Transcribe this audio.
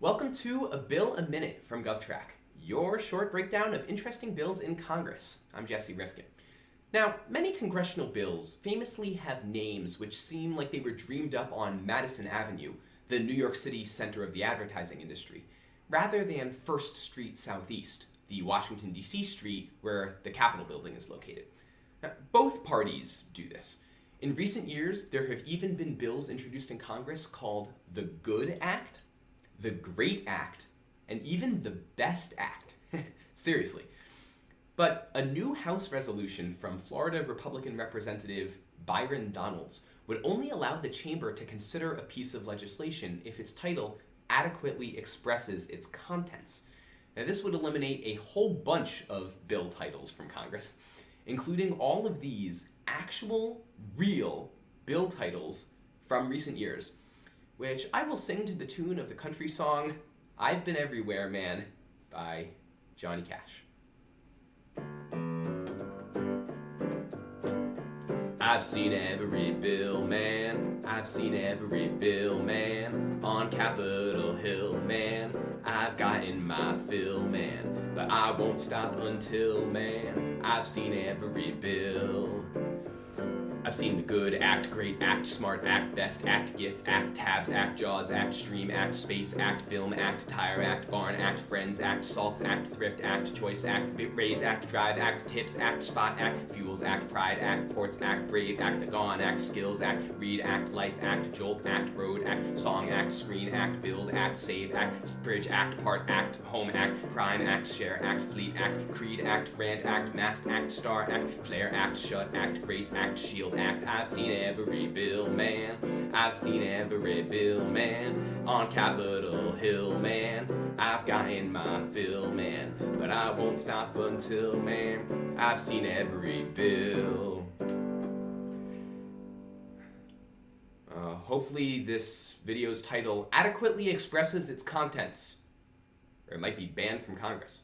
Welcome to A Bill a Minute from GovTrack, your short breakdown of interesting bills in Congress. I'm Jesse Rifkin. Now, many congressional bills famously have names which seem like they were dreamed up on Madison Avenue, the New York City center of the advertising industry, rather than First Street Southeast, the Washington, D.C. street where the Capitol building is located. Now, both parties do this. In recent years, there have even been bills introduced in Congress called the Good Act, the Great Act, and even the Best Act. Seriously. But a new House resolution from Florida Republican Representative Byron Donalds would only allow the chamber to consider a piece of legislation if its title adequately expresses its contents. Now this would eliminate a whole bunch of bill titles from Congress, including all of these actual, real bill titles from recent years, which I will sing to the tune of the country song I've Been Everywhere Man by Johnny Cash. I've seen every bill, man. I've seen every bill, man. On Capitol Hill, man. I've gotten my fill, man. But I won't stop until, man. I've seen every bill. Seen the good act, great act, smart act, best act, GIF act, tabs act, jaws act, stream act, space act, film act, tire act, barn act, friends act, salts act, thrift act, choice act, bit raise act, drive act, tips act, spot act, fuels act, pride act, ports act, brave act, the gone act, skills act, read act, life act, jolt act, road act, song act, screen act, build act, save act, bridge act, part act, home act, prime act, share act, fleet act, creed act, grant act, mask act, star act, flare act, shut act, grace act, shield act. I've seen every bill, man. I've seen every bill, man. On Capitol Hill, man. I've gotten my fill, man. But I won't stop until, man, I've seen every bill. Uh, hopefully this video's title adequately expresses its contents, or it might be banned from Congress.